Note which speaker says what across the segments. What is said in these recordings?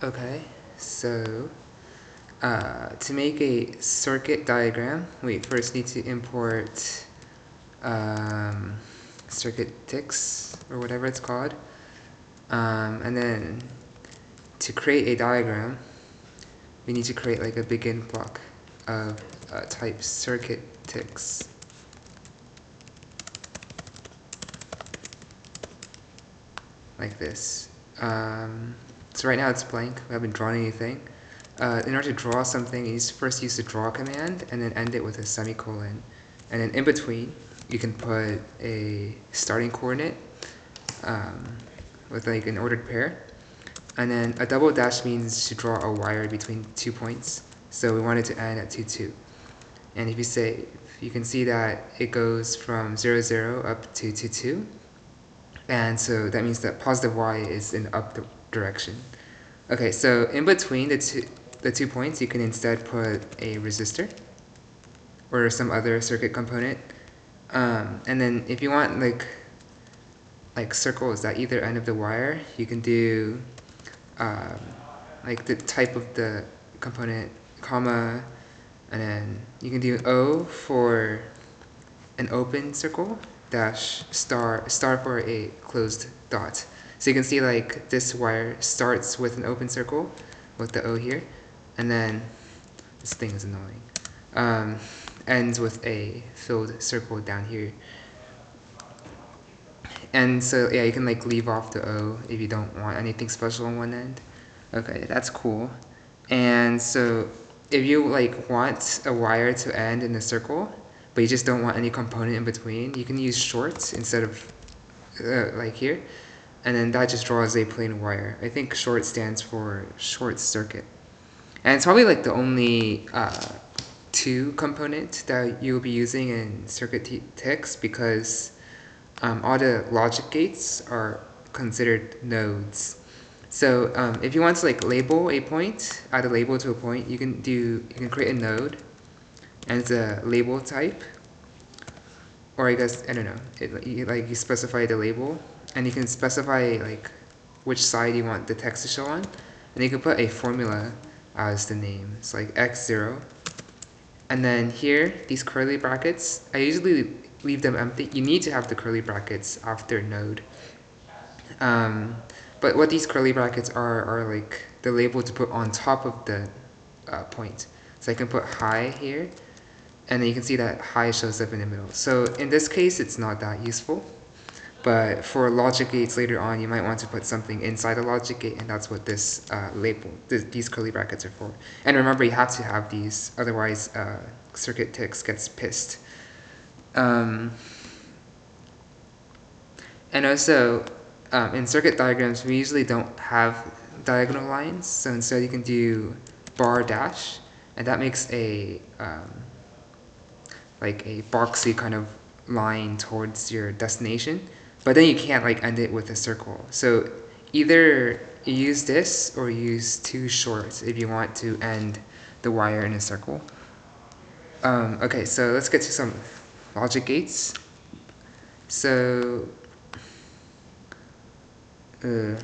Speaker 1: Okay, so uh, to make a circuit diagram, we first need to import um, TikZ or whatever it's called. Um, and then to create a diagram, we need to create like a begin block of uh, type TikZ, Like this. Um, so right now it's blank, we haven't drawn anything. Uh, in order to draw something, you first use the draw command and then end it with a semicolon. And then in between, you can put a starting coordinate um, with like an ordered pair. And then a double dash means to draw a wire between two points. So we want it to end at 2, 2. And if you say, you can see that it goes from 0, 0 up to 2, 2. And so that means that positive y is in the up direction. Okay, so in between the two, the two points, you can instead put a resistor or some other circuit component. Um, and then if you want like like circles at either end of the wire, you can do um, like the type of the component, comma, and then you can do O for an open circle, dash star, star for a closed dot. So you can see like this wire starts with an open circle with the O here, and then this thing is annoying. Um, ends with a filled circle down here. And so yeah, you can like leave off the O if you don't want anything special on one end. Okay, that's cool. And so if you like want a wire to end in a circle, but you just don't want any component in between, you can use shorts instead of uh, like here and then that just draws a plain wire. I think short stands for short circuit. And it's probably like the only uh, two component that you'll be using in CircuiTikZ because um, all the logic gates are considered nodes. So um, if you want to like label a point, add a label to a point, you can do you can create a node and it's a label type. Or I guess I don't know, it, you, like you specify the label and you can specify like which side you want the text to show on and you can put a formula as the name. It's like x0 and then here these curly brackets I usually leave them empty. You need to have the curly brackets after node. Um, but what these curly brackets are are like the label to put on top of the uh, point. So I can put high here and then you can see that high shows up in the middle. So in this case it's not that useful but for logic gates later on, you might want to put something inside a logic gate, and that's what this uh, label, this, these curly brackets are for. And remember, you have to have these, otherwise uh, CircuiTikZ gets pissed. Um, and also, um, in circuit diagrams, we usually don't have diagonal lines, so instead you can do bar dash, and that makes a um, like a boxy kind of line towards your destination. But then you can't like end it with a circle. So either use this or use two shorts if you want to end the wire in a circle. Um, okay, so let's get to some logic gates. So, uh,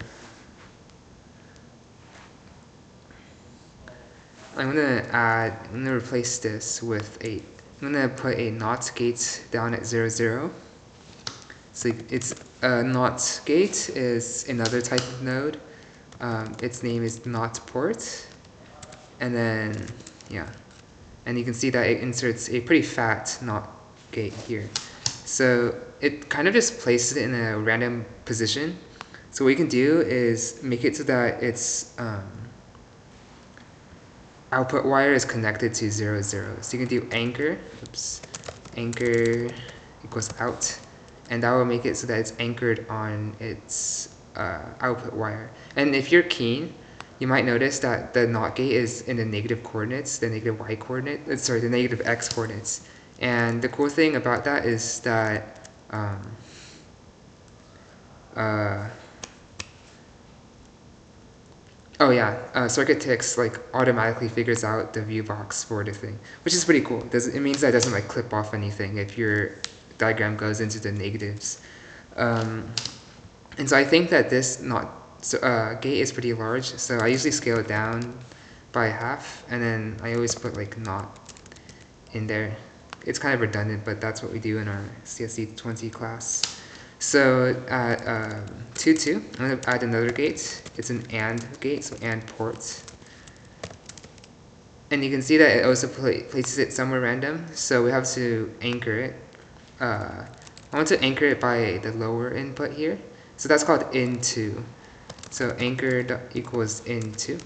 Speaker 1: I'm gonna add, I'm gonna replace this with a, I'm gonna put a NOT gate down at 0, 0. So it's a NOT gate is another type of node. Um, its name is NOT port. And then, yeah. And you can see that it inserts a pretty fat NOT gate here. So it kind of just places it in a random position. So what you can do is make it so that its um, output wire is connected to 0, 0. So you can do anchor, oops, anchor equals out and that will make it so that it's anchored on its uh, output wire. And if you're keen, you might notice that the NOT gate is in the negative coordinates, the negative y coordinate, uh, sorry, the negative x coordinates. And the cool thing about that is that um, uh, Oh yeah, uh, CircuiTikZ like automatically figures out the view box for the thing, which is pretty cool. Does it means that it doesn't like clip off anything if you're diagram goes into the negatives. Um, and so I think that this NOT so, uh, gate is pretty large, so I usually scale it down by half, and then I always put like not in there. It's kind of redundant, but that's what we do in our CSE 20 class. So at um, 2, 2, I'm going to add another gate. It's an AND gate, so AND port. And you can see that it also places it somewhere random, so we have to anchor it. Uh, I want to anchor it by the lower input here. So that's called into. So anchor equals into.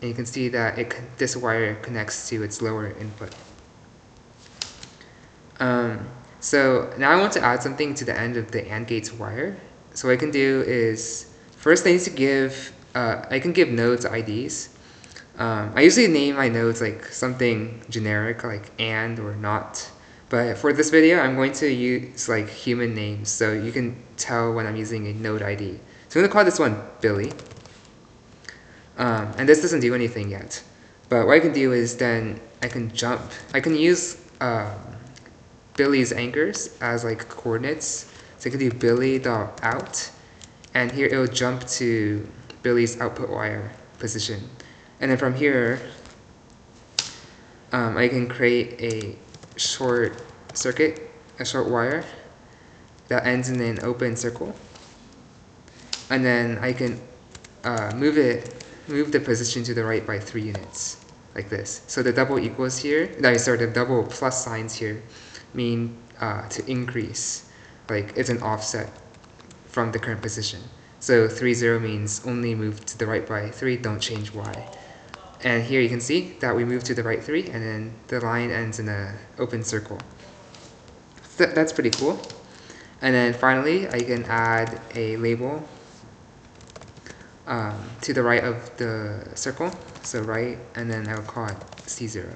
Speaker 1: And you can see that it, this wire connects to its lower input. Um, so now I want to add something to the end of the AND gates wire. So what I can do is, first I need to give, uh, I can give nodes IDs. Um, I usually name my nodes like something generic like AND or NOT. But for this video, I'm going to use like human names so you can tell when I'm using a node ID. So I'm going to call this one Billy. Um, and this doesn't do anything yet. But what I can do is then I can jump, I can use um, Billy's anchors as like coordinates. So I can do Billy dot out, and here it will jump to Billy's output wire position. And then from here, um, I can create a short circuit, a short wire that ends in an open circle. And then I can uh, move it, move the position to the right by three units, like this. So the double equals here, no, sorry, the double plus signs here mean uh, to increase, like it's an offset from the current position. So 3, 0 means only move to the right by 3, don't change y. And here you can see that we move to the right 3, and then the line ends in an open circle. So that's pretty cool. And then finally, I can add a label um, to the right of the circle. So right, and then I'll call it C0.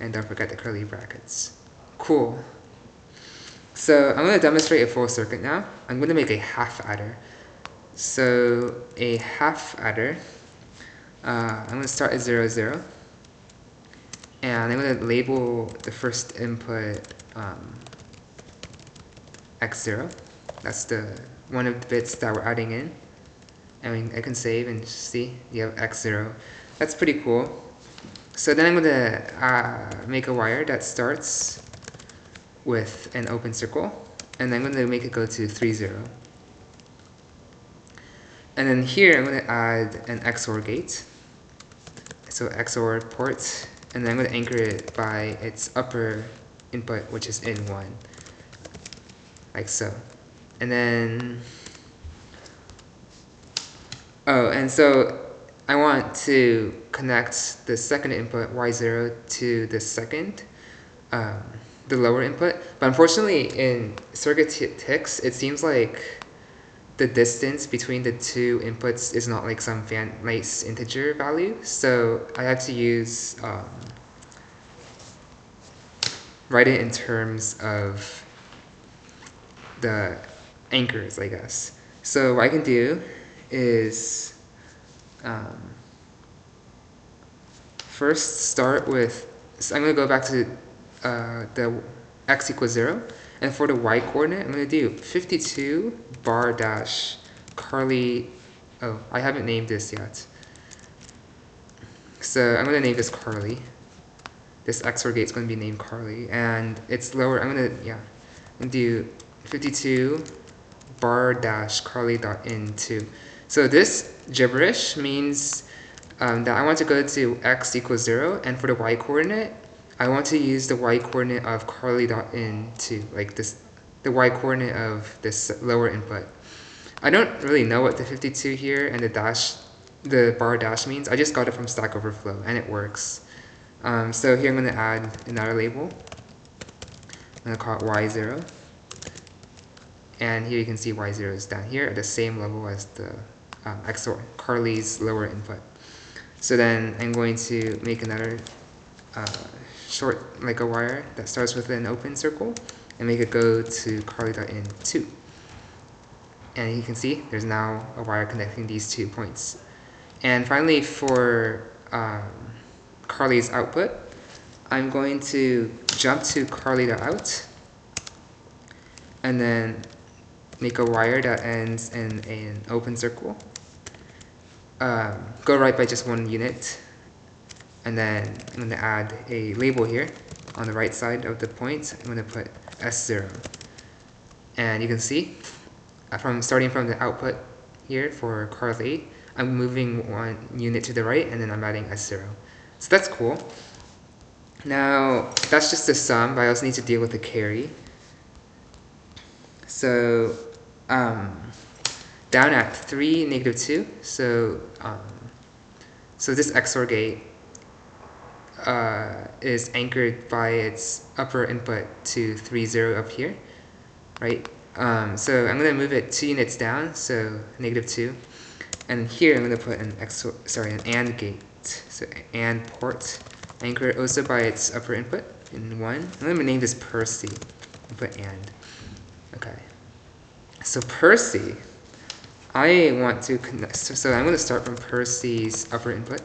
Speaker 1: And don't forget the curly brackets. Cool. So I'm going to demonstrate a full circuit now. I'm going to make a half adder. So a half adder, uh, I'm going to start at 0, 0. And I'm going to label the first input um, x0. That's the one of the bits that we're adding in. I mean, I can save and see you have x0. That's pretty cool. So then I'm going to uh, make a wire that starts with an open circle, and I'm going to make it go to 3, 0. And then here I'm going to add an XOR gate. So XOR port, and then I'm going to anchor it by its upper input, which is in 1, like so. And then, oh, and so I want to connect the second input, Y0, to the second. Um, the lower input. But unfortunately, in CircuiTikZ, it seems like the distance between the two inputs is not like some fan nice integer value. So I have to use um, write it in terms of the anchors, I guess. So what I can do is um, first start with, so I'm going to go back to uh, the x equals 0. And for the y coordinate, I'm going to do 52 bar dash Carly. Oh, I haven't named this yet. So I'm going to name this Carly. This XOR gate is going to be named Carly. And it's lower. I'm going to, yeah, I'm going to do 52 bar dash Carly dot in 2. So this gibberish means um, that I want to go to x equals 0. And for the y coordinate, I want to use the y coordinate of Carly dot in to like this, the y coordinate of this lower input. I don't really know what the 52 here and the dash, the bar dash means. I just got it from Stack Overflow and it works. Um, so here I'm going to add another label. I'm going to call it y0. And here you can see y0 is down here at the same level as the um, XOR, Carly's lower input. So then I'm going to make another uh, short like a wire that starts with an open circle and make it go to Carly.in 2. And you can see there's now a wire connecting these two points. And finally for um, Carly's output, I'm going to jump to Carly.out and then make a wire that ends in an open circle um, go right by just one unit. And then I'm going to add a label here on the right side of the point. I'm going to put S0. And you can see uh, from starting from the output here for Carl I'm moving one unit to the right and then I'm adding S0. So that's cool. Now, that's just the sum, but I also need to deal with the carry. So, um, down at 3, negative 2, so, um, so this XOR gate uh, is anchored by its upper input to 3, 0 up here, right? Um, so I'm going to move it two units down, so negative 2. And here I'm going to put an XOR, sorry, an AND gate, so AND port anchored also by its upper input in 1. I'm going to name this Percy and put AND. Okay. So Percy, I want to connect, so I'm going to start from Percy's upper input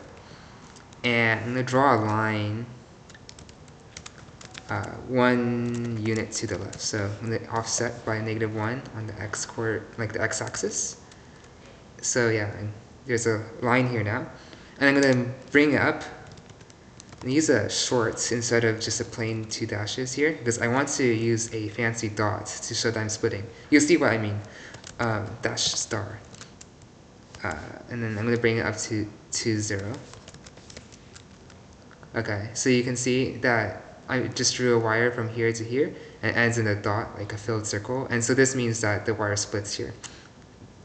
Speaker 1: and I'm to draw a line uh, one unit to the left. So I'm to offset by negative 1 on the x coordinate, like the x-axis. So yeah, there's a line here now. And I'm going to bring up and use a short instead of just a plain two dashes here because I want to use a fancy dot to show that I'm splitting. You'll see what I mean. Um, dash star. Uh, and then I'm going to bring it up to, to 0. Okay, so you can see that I just drew a wire from here to here and ends in a dot, like a filled circle. And so this means that the wire splits here.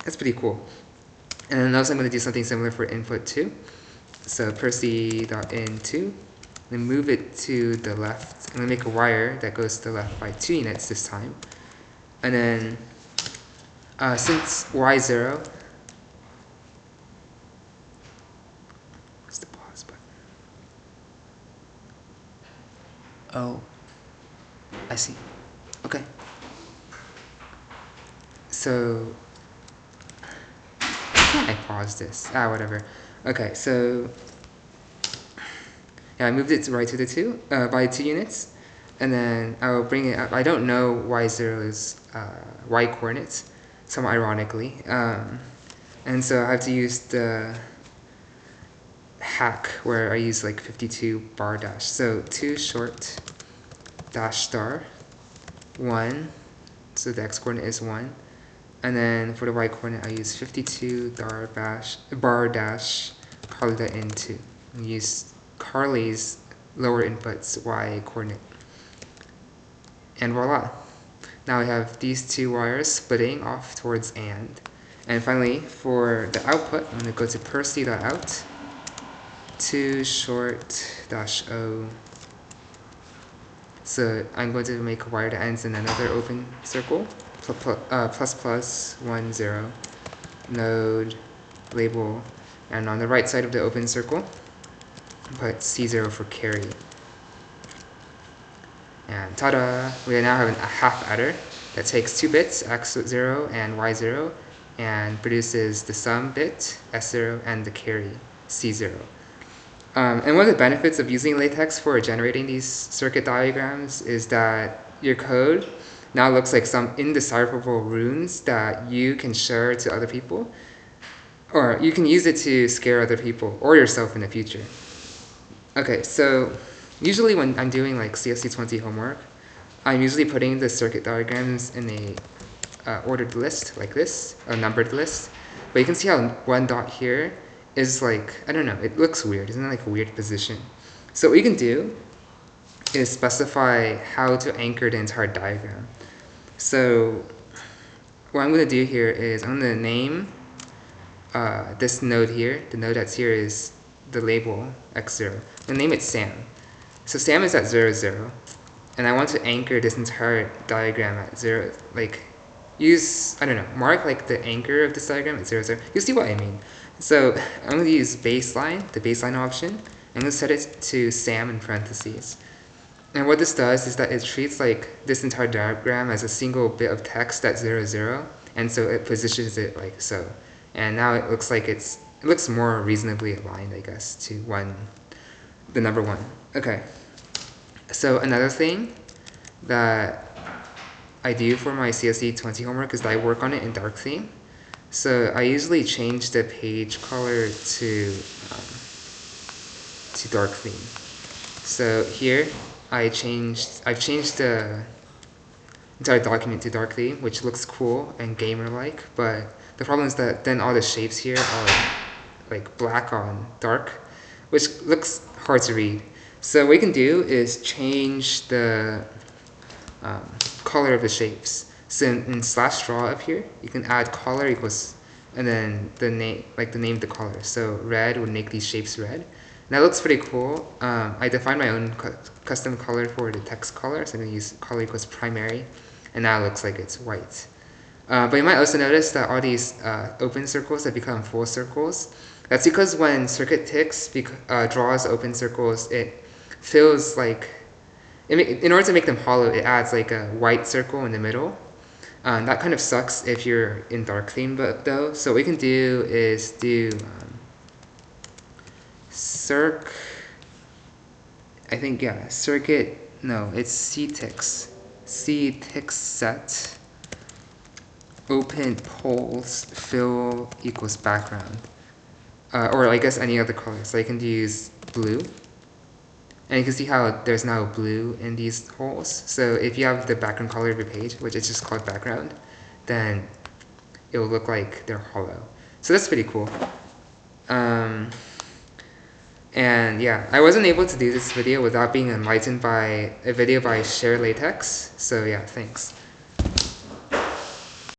Speaker 1: That's pretty cool. And then also I'm going to do something similar for input 2. So Percy.in2, then move it to the left. I'm going to make a wire that goes to the left by 2 units this time. And then uh, since y0 Oh, I see. Okay. So, I pause this? Ah, whatever. Okay, so, yeah, I moved it right to the 2, uh, by 2 units, and then I will bring it up. I don't know y0 is uh, y coordinates, somewhat ironically, um, and so I have to use the hack where I use like 52 bar dash. So 2 short dash star 1, so the x coordinate is 1. And then for the y coordinate, I use 52 bar dash, bar dash Carly.in2. Use Carly's lower inputs y coordinate. And voila. Now we have these two wires splitting off towards AND. And finally, for the output, I'm going to go to Percy.out 2 short dash O. So I'm going to make a wire that ends in another open circle, plus, uh, plus plus 1 0, node, label, and on the right side of the open circle, put C0 for carry. And ta-da! We now have a half adder that takes two bits, x0 and y0, and produces the sum bit, s0, and the carry, c0. Um, and one of the benefits of using LaTeX for generating these circuit diagrams is that your code now looks like some indecipherable runes that you can share to other people. Or you can use it to scare other people or yourself in the future. Okay, so usually when I'm doing like CSC20 homework, I'm usually putting the circuit diagrams in a uh, ordered list like this, a numbered list. But you can see how one dot here is like, I don't know, it looks weird. Isn't it like a weird position? So what you can do is specify how to anchor the entire diagram. So what I'm going to do here is I'm going to name uh, this node here. The node that's here is the label x0. I'm name it Sam. So Sam is at 0, 0. And I want to anchor this entire diagram at 0, like use, I don't know, mark like the anchor of this diagram at 0, 0. You see what I mean. So I'm going to use baseline, the baseline option. I'm going to set it to SAM in parentheses. And what this does is that it treats like this entire diagram as a single bit of text at 0, 0. And so it positions it like so. And now it looks like it's, it looks more reasonably aligned, I guess, to one, the number one. Okay. So another thing that I do for my CSE 20 homework is that I work on it in dark theme. So I usually change the page color to um, to dark theme. So here I changed I've changed the entire document to dark theme, which looks cool and gamer-like, but the problem is that then all the shapes here are like black on dark, which looks hard to read. So what we can do is change the um, color of the shapes. So in, in, slash draw up here, you can add color equals, and then the name, like the name of the color. So red would make these shapes red. And that looks pretty cool. Um, I defined my own cu custom color for the text color, so I'm gonna use color equals primary, and now it looks like it's white. Uh, but you might also notice that all these uh, open circles have become full circles. That's because when CircuiTikZ uh, draws open circles, it fills like, in order to make them hollow, it adds like a white circle in the middle. Um, that kind of sucks if you're in dark theme but though. So what we can do is do um, circ, I think, yeah, circuit, no, it's ctikz, ctix set open poles fill equals background. Uh, or I guess any other color. So I can use blue. And you can see how there's now blue in these holes. So if you have the background color of your page, which is just called background, then it will look like they're hollow. So that's pretty cool. Um, and yeah, I wasn't able to do this video without being enlightened by a video by ShareLaTeX. So yeah, thanks.